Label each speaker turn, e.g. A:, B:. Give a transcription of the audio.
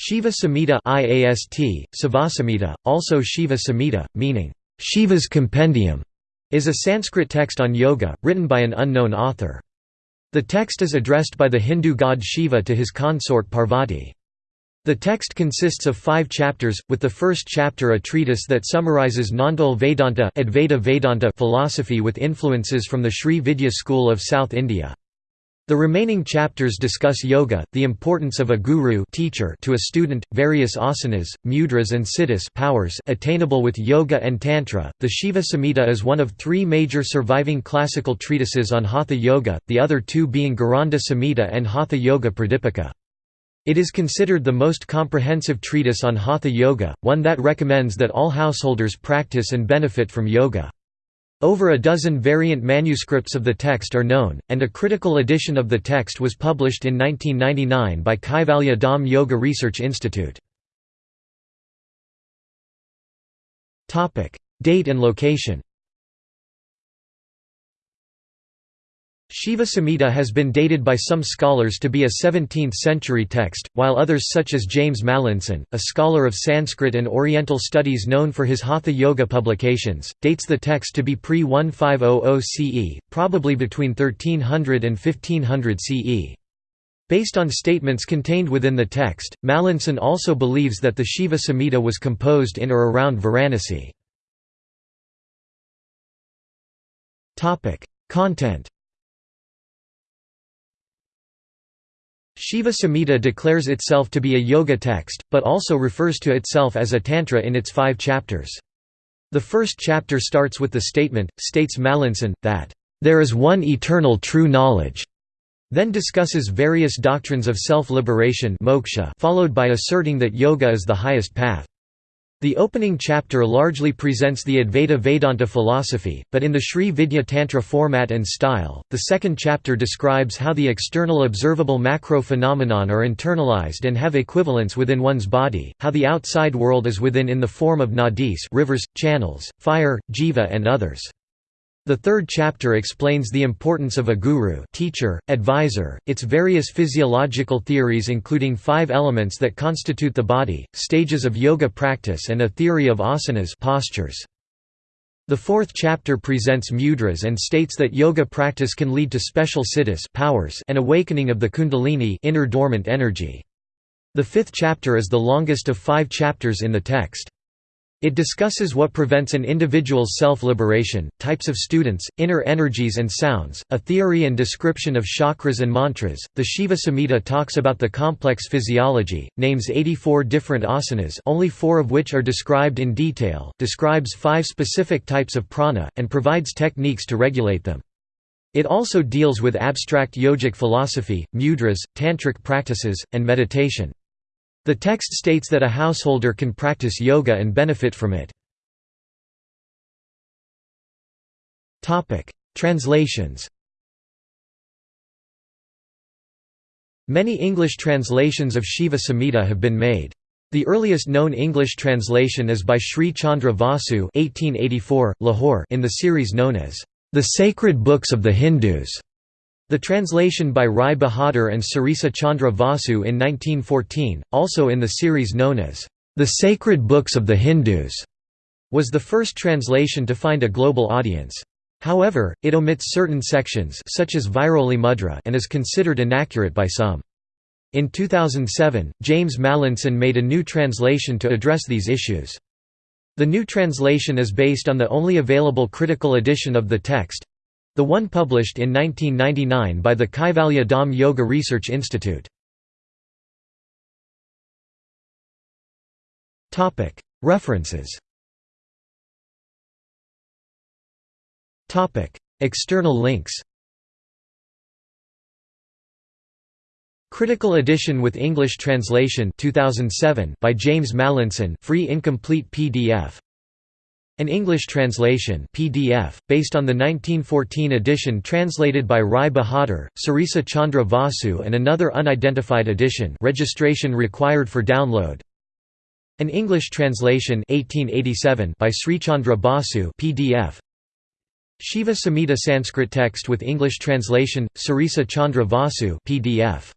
A: Shiva Samhita IAST, Sivasamhita, also Shiva Samhita, meaning, Shiva's Compendium, is a Sanskrit text on yoga, written by an unknown author. The text is addressed by the Hindu god Shiva to his consort Parvati. The text consists of five chapters, with the first chapter a treatise that summarizes Nondual Vedanta, Advaita Vedanta philosophy with influences from the Sri Vidya school of South India. The remaining chapters discuss yoga, the importance of a guru teacher to a student, various asanas, mudras and siddhis powers attainable with yoga and tantra. The Shiva Samhita is one of three major surviving classical treatises on hatha yoga, the other two being Gheranda Samhita and Hatha Yoga Pradipika. It is considered the most comprehensive treatise on hatha yoga, one that recommends that all householders practice and benefit from yoga. Over a dozen variant manuscripts of the text are known, and a critical edition of the text was published in 1999 by Kaivalya Dham Yoga Research Institute. Date and location Shiva Samhita has been dated by some scholars to be a 17th-century text, while others such as James Mallinson, a scholar of Sanskrit and Oriental studies known for his Hatha Yoga publications, dates the text to be pre-1500 CE, probably between 1300 and 1500 CE. Based on statements contained within the text, Mallinson also believes that the Shiva Samhita was composed in or around Varanasi. Content Shiva Samhita declares itself to be a yoga text, but also refers to itself as a tantra in its five chapters. The first chapter starts with the statement, states Mallinson, that, "...there is one eternal true knowledge." then discusses various doctrines of self-liberation followed by asserting that yoga is the highest path. The opening chapter largely presents the Advaita Vedanta philosophy, but in the Sri Vidya Tantra format and style. The second chapter describes how the external observable macro phenomenon are internalized and have equivalence within one's body, how the outside world is within in the form of nadis rivers, channels, fire, jiva and others. The third chapter explains the importance of a guru teacher, advisor, its various physiological theories including five elements that constitute the body, stages of yoga practice and a theory of asanas postures. The fourth chapter presents mudras and states that yoga practice can lead to special siddhis powers and awakening of the kundalini inner dormant energy. The fifth chapter is the longest of five chapters in the text. It discusses what prevents an individual's self-liberation, types of students, inner energies and sounds, a theory and description of chakras and mantras. The Shiva Samhita talks about the complex physiology, names 84 different asanas, only 4 of which are described in detail, describes 5 specific types of prana and provides techniques to regulate them. It also deals with abstract yogic philosophy, mudras, tantric practices, and meditation. The text states that a householder can practice yoga and benefit from it. Translations Many English translations of Shiva Samhita have been made. The earliest known English translation is by Sri Chandra Vasu 1884, Lahore in the series known as, "...the Sacred Books of the Hindus". The translation by Rai Bahadur and Sarisa Chandra Vasu in 1914, also in the series known as, "...the Sacred Books of the Hindus", was the first translation to find a global audience. However, it omits certain sections such as Vajroli Mudra and is considered inaccurate by some. In 2007, James Mallinson made a new translation to address these issues. The new translation is based on the only available critical edition of the text, the one published in 1999 by the Kaivalya Dham Yoga Research Institute. References. External links. Critical edition with English translation 2007 by James Mallinson free incomplete PDF an English translation PDF, based on the 1914 edition translated by Rai Bahadur, Sarisa Chandra Vasu and another unidentified edition registration required for download. An English translation 1887 by Srichandra Basu PDF. Shiva Samhita Sanskrit text with English translation, Sarisa Chandra Vasu PDF.